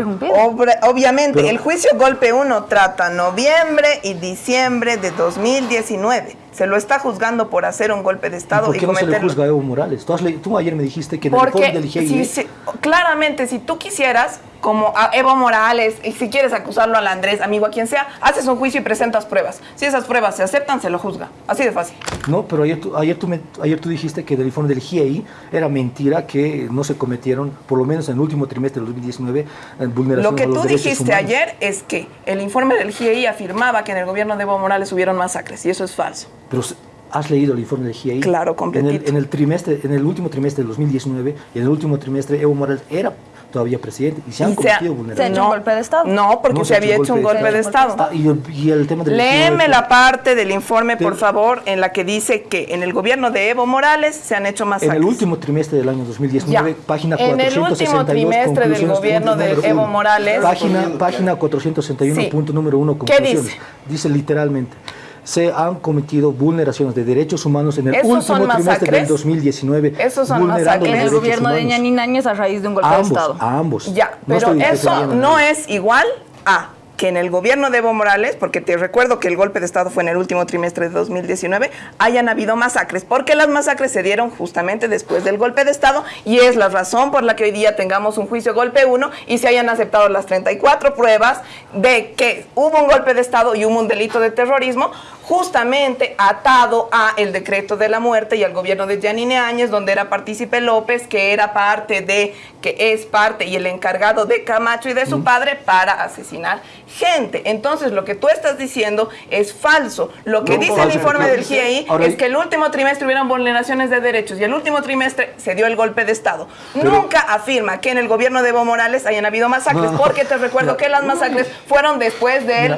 Obra- obviamente, Pero- el juicio golpe 1 trata noviembre y diciembre de 2019. Se lo está juzgando por hacer un golpe de ¿Y Estado ¿Por y qué no se le cometer juzga a Evo Morales? Tú, le- tú ayer me dijiste que en el informe Porque del IGI... si se- claramente, si tú quisieras, como a Evo Morales, y si quieres acusarlo al Andrés, amigo, a quien sea, haces un juicio y presentas pruebas. Si esas pruebas se aceptan, se lo juzga. Así de fácil. No, pero ayer tú, ayer, tú me- ayer tú dijiste que del informe del GIEI era mentira que no se cometieron, por lo menos en el último trimestre del 2019, eh, vulneraciones Lo que a los tú dijiste humanos. ayer es que el informe del GIEI afirmaba que en el gobierno de Evo Morales hubieron masacres, y eso es falso. Pero ¿has leído el informe del GIEI? Claro, en el, completito. en el trimestre, en el último trimestre del 2019 y en el último trimestre Evo Morales era todavía presidente y se han Y se cometido se ha vulneraciones. hecho un golpe de Estado. No, porque No se había hecho un golpe de Estado. Ah, y, el, y el tema del Léeme 19, la parte del informe, por favor, en la que dice que en el gobierno de Evo Morales se han hecho En masacres. el último trimestre del año 2019, Ya. página En el 462. último trimestre del gobierno de Evo uno. Morales. Página, página 461, Sí. punto número uno, ¿Qué conclusiones. dice? Dice literalmente, se han cometido vulneraciones de derechos humanos en el ¿Esos último trimestre del masacres? 2019. Esos son masacres. los En el derechos gobierno de humanos. Ñanín Áñez a raíz de un golpe de Estado. a ambos. Ya, No pero eso no es igual a que en el gobierno de Evo Morales, porque te recuerdo que el golpe de Estado fue en el último trimestre de 2019, hayan habido masacres, porque las masacres se dieron justamente después del golpe de Estado y es la razón por la que hoy día tengamos un juicio golpe 1 y se hayan aceptado las 34 pruebas de que hubo un golpe de Estado y hubo un delito de terrorismo, justamente atado a el decreto de la muerte y al gobierno de Yanine Áñez, donde era partícipe López, que era parte de, que es parte y el encargado de Camacho y de su padre para asesinar gente. Entonces, lo que tú estás diciendo es falso. Lo que dice el informe del GIEI es que el último trimestre hubieron vulneraciones de derechos y el último trimestre se dio el golpe de Estado. Nunca afirma que en el gobierno de Evo Morales hayan habido masacres, porque te recuerdo que las masacres fueron después del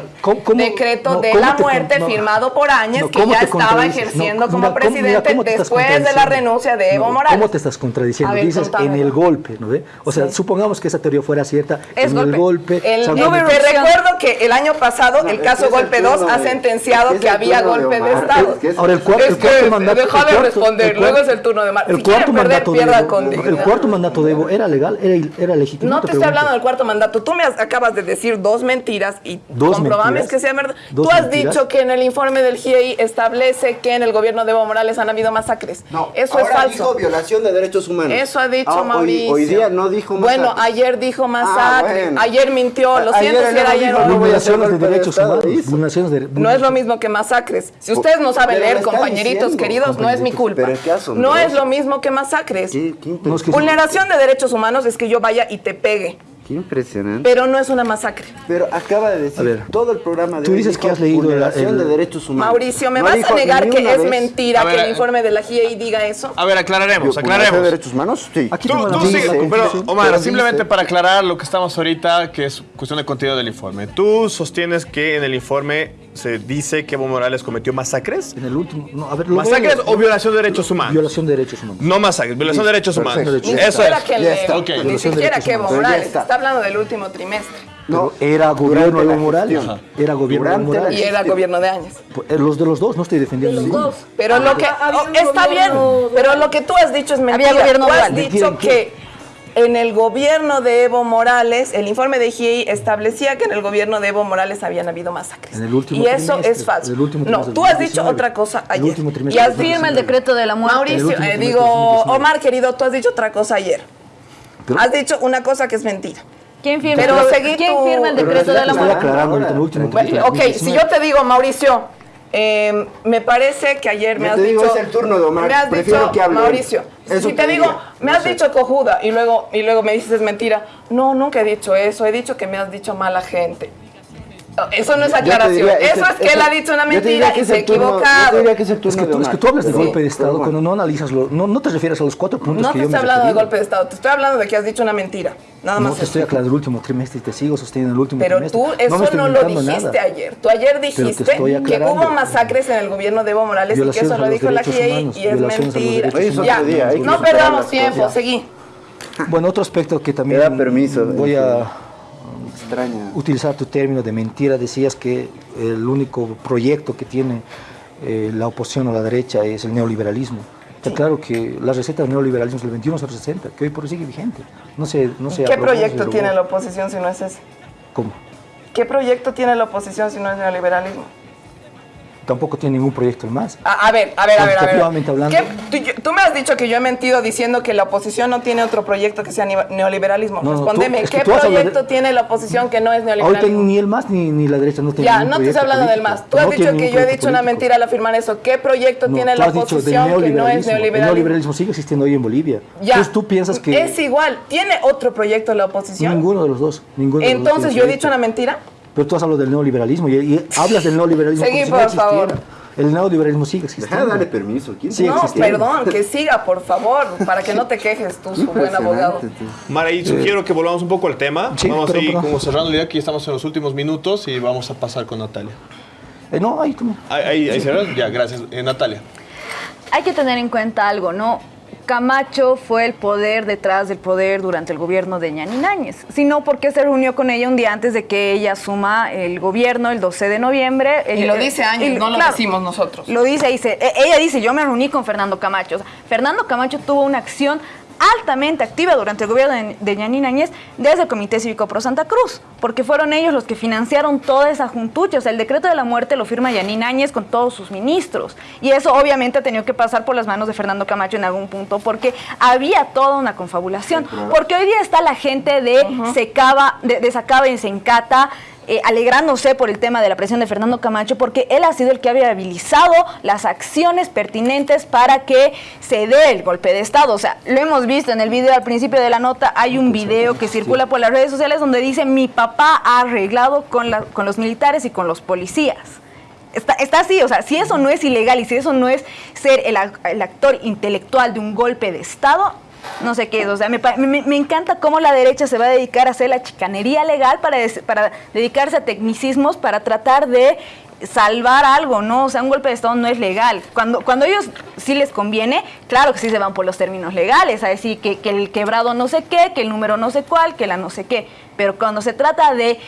decreto de la muerte firmado por Áñez, no, que ya estaba ejerciendo como presidente después de la renuncia de Evo Morales. ¿Cómo te estás contradiciendo? Dices en el golpe, ¿no ve? O sea, supongamos que esa teoría fuera cierta, es en golpe. el golpe. Me recuerdo que el año pasado el caso Golpe 2 ha sentenciado que había golpe de Estado. Ahora, el cuarto mandato... Deja de responder, luego es el turno de El cuarto mandato El cuarto mandato de Evo era legal, era legítimo. No te estoy hablando del cuarto mandato. Tú me acabas de decir dos mentiras y comprobame que sea verdad. Tú has dicho que en el informe informe del GIEI establece que en el gobierno de Evo Morales han habido masacres. No, eso ahora es falso. dijo violación de derechos humanos. Eso ha dicho ah, Mauricio. Hoy, hoy, día no dijo masacre. Bueno, ayer dijo ah, masacre. Ah, bueno. Ayer mintió. Lo siento si era ayer. No, violaciones de derechos humanos. No es lo mismo que masacres. Si ustedes no saben leer, compañeritos diciendo, queridos, compañeritos, no es mi culpa. Pero ¿qué no es lo mismo que masacres. ¿Qué, qué Vulneración de derechos humanos es que yo vaya y te pegue. Qué impresionante. Pero no es una masacre. Pero acaba de decir todo el programa de Tú dices que has leído la el... de derechos humanos. Mauricio, ¿me vas a negar que es mentira que el eh, informe de la GIEI diga eso? A ver, aclararemos, aclararemos. de derechos humanos? Sí. Aquí tú, tú sí, pero Omar, simplemente para aclarar lo que estamos ahorita, que es cuestión de contenido del informe. Tú sostienes que en el informe se dice que Evo Morales cometió masacres. En el último. ¿Masacres o violación de derechos humanos? Violación de derechos humanos. No masacres, violación de derechos humanos. Ni Eso siquiera es. Que le... okay. Ni siquiera que Evo Morales. Está. hablando del último trimestre. No, era gobierno de Evo Morales. Era gobierno Durante de Morales. Y era gobierno de Áñez. Pues, eh, los de los dos, no estoy defendiendo. De los dos. Pero ah, lo que. Oh, está bien, pero lo que tú has dicho es mentira. Había gobierno tú has dicho que en el gobierno de Evo Morales, el informe de GIEI establecía que en el gobierno de Evo Morales habían habido masacres. En el último y eso es falso. El último no, tú has dicho otra cosa ayer. El y afirma el decreto de la muerte. Mauricio, eh, digo, Omar, querido, tú has dicho otra cosa ayer. Has dicho una cosa que es mentira. ¿Quién firma, pero, pero, ¿quién firma el decreto de la muerte? Bueno, ok, si yo te digo, Mauricio, eh, me parece que ayer me has dicho... Me has dicho, Mauricio, eso si te, te digo, diría. me has dicho cojuda y luego, y luego me dices es mentira, no, nunca he dicho eso, he dicho que me has dicho mala gente. Eso no es aclaración. Diría, eso es, es que él ha dicho una mentira y se ha equivocado. Que es, que tú, es, que tú, hablas de sí. golpe de Estado cuando no analizas, lo, no, no te refieres a los cuatro puntos no que yo No te estoy hablando de golpe de Estado, te estoy hablando de que has dicho una mentira. No, estoy aclarando el último trimestre y te sigo sosteniendo el último pero trimestre. Pero tú eso no, lo dijiste ayer. Tú ayer dijiste que hubo masacres en el gobierno de Evo Morales y que eso lo dijo la GIEI y es mentira. No perdamos tiempo, seguí. Bueno, otro aspecto que también da permiso, voy a extraña. utilizar tu término de mentira. Decías que el único proyecto que tiene eh, la oposición o la derecha es el neoliberalismo. Está claro que las recetas del neoliberalismo del 21 se presenta, que hoy por hoy sigue vigente. No se, no se ¿Qué proyecto tiene la oposición si no es ese? ¿Cómo? ¿Qué proyecto tiene la oposición si no es neoliberalismo? tampoco tiene ningún proyecto más. A, ver, a ver, a ver, a ver. Hablando. Tú, me has dicho que yo he mentido diciendo que la oposición no tiene otro proyecto que sea neoliberalismo. No, Respóndeme, ¿qué proyecto tiene la oposición que no es neoliberalismo? Ahorita ni el MAS ni, ni la derecha no tiene Ya, no te estoy hablando del MAS. Tú has dicho que yo he dicho una mentira al afirmar eso. ¿Qué proyecto tiene la oposición que no es neoliberalismo? El neoliberalismo sigue existiendo hoy en Bolivia. Ya. Entonces tú piensas que... Es igual. ¿Tiene otro proyecto la oposición? Ninguno de los dos. Ninguno Entonces, de los dos ¿yo he dicho una mentira? Pero tú has hablado del neoliberalismo y, y hablas del neoliberalismo. Seguí, si por no favor. El neoliberalismo sigue existiendo. Deja de darle permiso. ¿Quién sigue no, perdón, que siga, por favor, para que no te quejes tú, su buen abogado. Mara, y eh, sugiero que volvamos un poco al tema. Sí, vamos pero, a ir pero, como cerrando la idea, que estamos en los últimos minutos y vamos a pasar con Natalia. Eh, no, ahí tú. Ahí, ahí, ahí. Ya, gracias. Eh, Natalia. Hay que tener en cuenta algo, ¿no? Camacho fue el poder detrás del poder durante el gobierno de Ñani Náñez, sino porque se reunió con ella un día antes de que ella asuma el gobierno el 12 de noviembre. Y lo eh, dice Ángel, no lo decimos nosotros. Lo dice, dice, e, ella dice, yo me reuní con Fernando Camacho. Fernando Camacho tuvo una acción altamente activa durante el gobierno de, Yanina Áñez desde el Comité Cívico Pro Santa Cruz, porque fueron ellos los que financiaron toda esa juntucha. O sea, el decreto de la muerte lo firma Yanina Áñez con todos sus ministros. Y eso obviamente ha tenido que pasar por las manos de Fernando Camacho en algún punto, porque había toda una confabulación. Porque hoy día está la gente de Secaba, de, de Sacaba y Sencata, eh, alegrándose por el tema de la presión de Fernando Camacho, porque él ha sido el que ha viabilizado las acciones pertinentes para que se dé el golpe de Estado. O sea, lo hemos visto en el video al principio de la nota, hay un video que circula por las redes sociales donde dice, mi papá ha arreglado con, la- con los militares y con los policías. Está, está así, o sea, si eso no es ilegal y si eso no es ser el actor intelectual de un golpe de Estado, no sé qué. O sea, me, me- me encanta cómo la derecha se va a dedicar a hacer la chicanería legal para, para dedicarse a tecnicismos, para tratar de salvar algo, ¿no? O sea, un golpe de Estado no es legal. Cuando, cuando ellos sí les conviene, claro que sí se van por los términos legales, a decir que, que el quebrado no sé qué, que el número no sé cuál, que la no sé qué. Pero cuando se trata de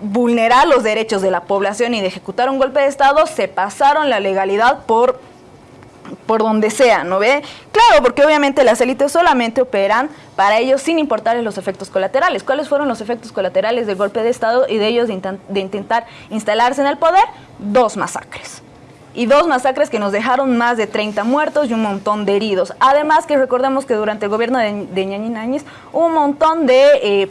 vulnerar los derechos de la población y de ejecutar un golpe de Estado, se pasaron la legalidad por por donde sea, ¿no ve? Claro, porque obviamente las élites solamente operan para ellos sin importarles los efectos colaterales. ¿Cuáles fueron los efectos colaterales del golpe de Estado y de ellos de, intentar instalarse en el poder? Dos masacres. Y dos masacres que nos dejaron más de 30 muertos y un montón de heridos. Además que recordemos que durante el gobierno de, de hubo un montón de eh,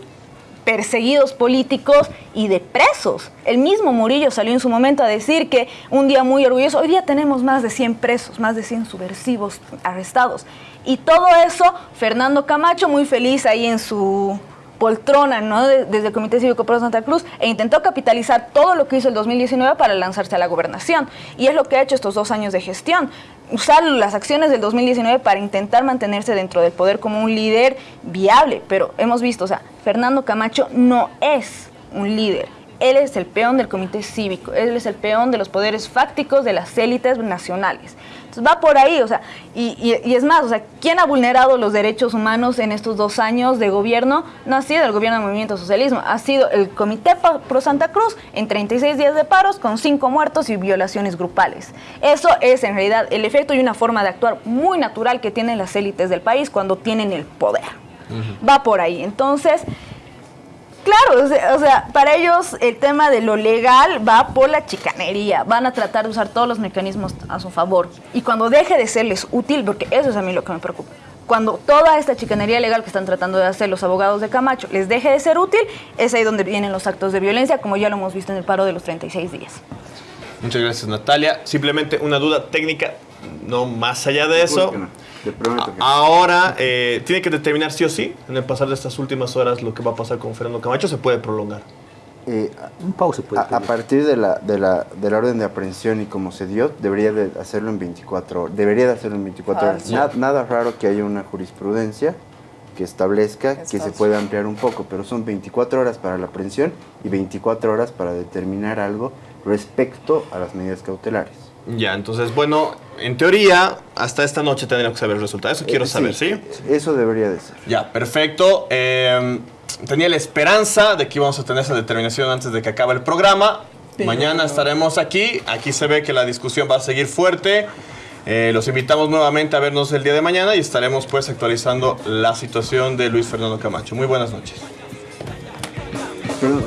perseguidos políticos y de presos. El mismo Murillo salió en su momento a decir que un día muy orgulloso, hoy día tenemos más de 100 presos, más de 100 subversivos arrestados. Y todo eso, Fernando Camacho muy feliz ahí en su poltrona, ¿no? De- desde el Comité Cívico Pro Santa Cruz, e intentó capitalizar todo lo que hizo el 2019 para lanzarse a la gobernación. Y es lo que ha hecho estos dos años de gestión. Usar las acciones del 2019 para intentar mantenerse dentro del poder como un líder viable. Pero hemos visto, o sea, Fernando Camacho no es un líder. Él es el peón del comité cívico, él es el peón de los poderes fácticos de las élites nacionales. Entonces va por ahí, o sea, y, y- y es más, o sea, ¿quién ha vulnerado los derechos humanos en estos dos años de gobierno? No ha sido el gobierno del movimiento socialismo, ha sido el Comité Pro Santa Cruz en 36 días de paros con 5 muertos y violaciones grupales. Eso es en realidad el efecto y una forma de actuar muy natural que tienen las élites del país cuando tienen el poder. Va por ahí. Entonces, Claro, o sea, para ellos el tema de lo legal va por la chicanería, van a tratar de usar todos los mecanismos a su favor. Y cuando deje de serles útil, porque eso es a mí lo que me preocupa, cuando toda esta chicanería legal que están tratando de hacer los abogados de Camacho les deje de ser útil, es ahí donde vienen los actos de violencia, como ya lo hemos visto en el paro de los 36 días. Muchas gracias, Natalia. Simplemente una duda técnica, no más allá de eso. Te prometo que Ahora, eh, tiene que determinar sí o sí, en el pasar de estas últimas horas, lo que va a pasar con Fernando Camacho. Se puede prolongar. Eh, Un pausa puede a, a partir de la, de, la, de la orden de aprehensión y como se dio, debería de hacerlo en 24 horas. Debería de hacerlo en 24 horas. Falso. Na- nada raro que haya una jurisprudencia que establezca que se pueda ampliar un poco, pero son 24 horas para la aprehensión y 24 horas para determinar algo respecto a las medidas cautelares. Ya, entonces, bueno, en teoría, hasta esta noche tendríamos que saber el resultado. Eso quiero Eh, saber, ¿sí? Eso debería de ser. Ya, perfecto. Eh, tenía la esperanza de que íbamos a tener esa determinación antes de que acabe el programa. Mañana estaremos aquí. Aquí se ve que la discusión va a seguir fuerte. Eh, los invitamos nuevamente a vernos el día de mañana y estaremos pues actualizando la situación de Luis Fernando Camacho. Muy buenas noches. Perdón.